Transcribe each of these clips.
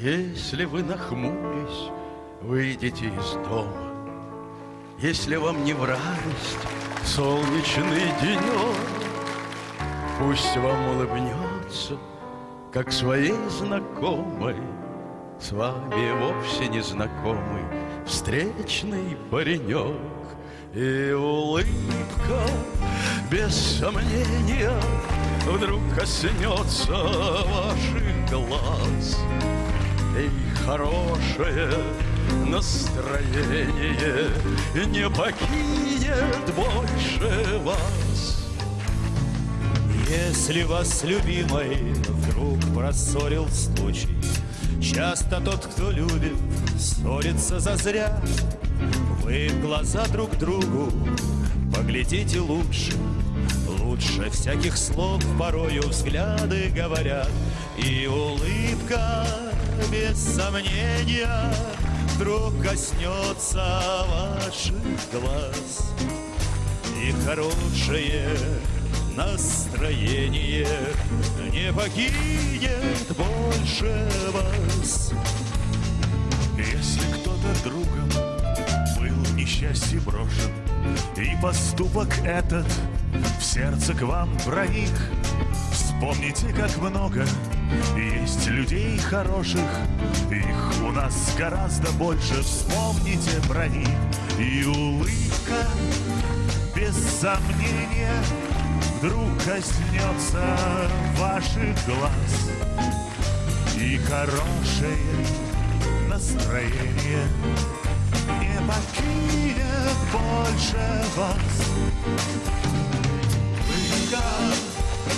Если вы нахмурясь выйдете из дома, Если вам не в радость солнечный денек, Пусть вам улыбнется, как своей знакомой, С вами вовсе незнакомый встречный паренек. И улыбка, без сомнения, Вдруг коснется ваших глаз. И хорошее настроение Не покинет больше вас. Если вас, любимой, вдруг просорил случай Часто тот, кто любит, ссорится зазря Вы в глаза друг другу поглядите лучше. Лучше всяких слов порою взгляды говорят. И улыбка без сомнения Вдруг коснется ваших глаз. И хорошее настроение Не покинет больше вас. Если кто-то другом несчастье брошен И поступок этот в сердце к вам проник. Вспомните, как много есть людей хороших Их у нас гораздо больше. Вспомните про них. И улыбка без сомнения Вдруг коснется ваших глаз. И хорошее настроение больше вас. Улыбка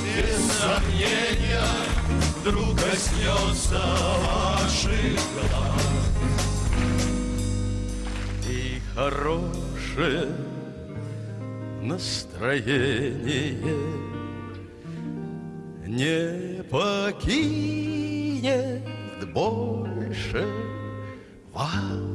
без сомнения Вдруг коснется ваших глаз. И хорошее настроение Не покинет больше вас